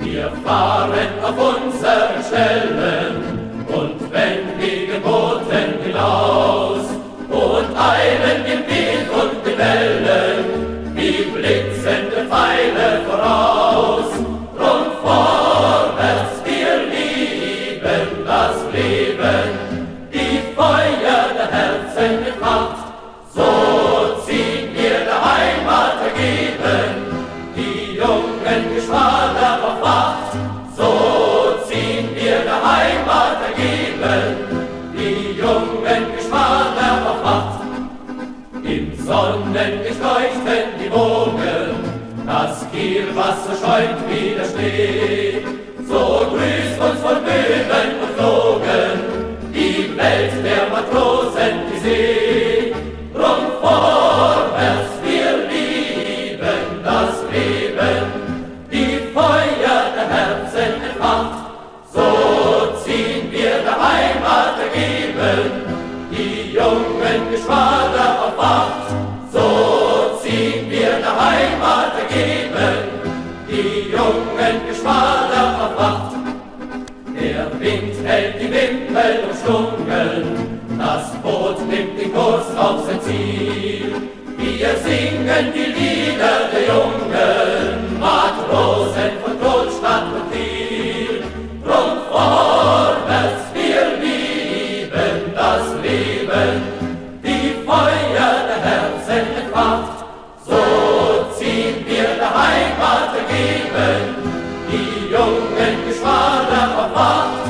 Wir fahren auf unseren Stellen und wenn die geboten hinaus und eilen im Wind und die Wellen wie blitzende Pfeile voraus. Drum vorwärts, wir lieben das Leben. Jungen Geschwader auf Wacht. So ziehen wir der Heimat ergeben, die jungen Geschwader auf Wacht. Im Sonnenlicht leuchten die Wogen, das Kielwasser schäumt wie der Schnee. So grüßt uns von Bögen und Flogen die Welt der Matrosen, die jungen Geschwader auf Wacht. So ziehen wir der Heimat ergeben, die jungen Geschwader auf Wacht. Der Wind hält die Wimpel umschlungen, das Boot nimmt den Kurs auf sein Ziel. Leben, die jungen Geschwader auf Fahrt.